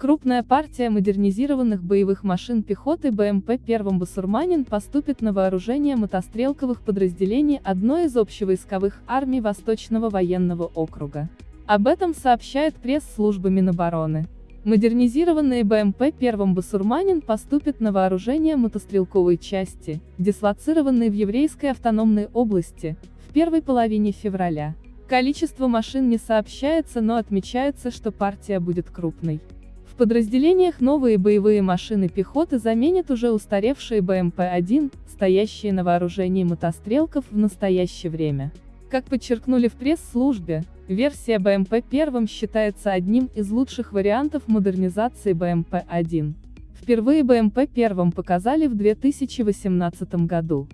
Крупная партия модернизированных боевых машин пехоты БМП-1 «Басурманин» поступит на вооружение мотострелковых подразделений одной из общевойсковых армий Восточного военного округа. Об этом сообщает пресс-служба Минобороны. Модернизированные БМП-1 «Басурманин» поступят на вооружение мотострелковой части, дислоцированной в Еврейской автономной области, в первой половине февраля. Количество машин не сообщается, но отмечается, что партия будет крупной подразделениях новые боевые машины пехоты заменят уже устаревшие БМП-1, стоящие на вооружении мотострелков в настоящее время. Как подчеркнули в пресс-службе, версия БМП-1 считается одним из лучших вариантов модернизации БМП-1. Впервые БМП-1 показали в 2018 году.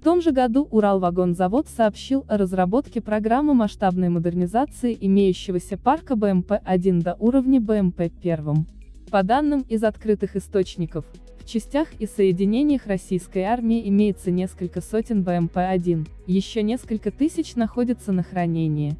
В том же году Уралвагонзавод сообщил о разработке программы масштабной модернизации имеющегося парка БМП-1 до уровня БМП-1. По данным из открытых источников, в частях и соединениях российской армии имеется несколько сотен БМП-1, еще несколько тысяч находятся на хранении.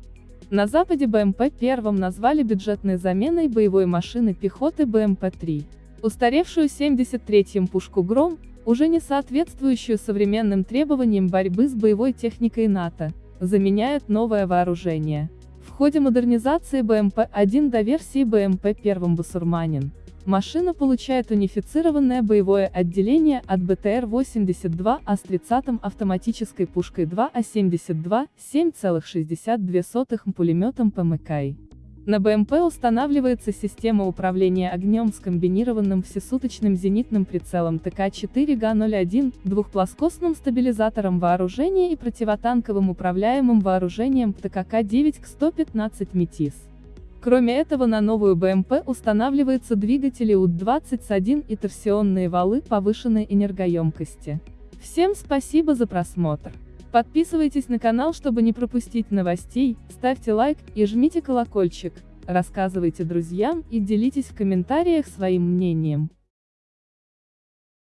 На Западе БМП-1 назвали бюджетной заменой боевой машины пехоты БМП-3. Устаревшую 73-м пушку «Гром», уже не соответствующую современным требованиям борьбы с боевой техникой НАТО, заменяет новое вооружение. В ходе модернизации БМП-1 до версии БМП-1 «Басурманин» машина получает унифицированное боевое отделение от БТР-82А с 30-м автоматической пушкой 2А-72, 7,62 пулеметом ПМК. На БМП устанавливается система управления огнем с комбинированным всесуточным зенитным прицелом ТК-4Га-01, двухплоскостным стабилизатором вооружения и противотанковым управляемым вооружением ТКК-9 К-115 МИТИС. Кроме этого на новую БМП устанавливаются двигатели УД-21 и торсионные валы повышенной энергоемкости. Всем спасибо за просмотр. Подписывайтесь на канал, чтобы не пропустить новостей, ставьте лайк и жмите колокольчик, рассказывайте друзьям и делитесь в комментариях своим мнением.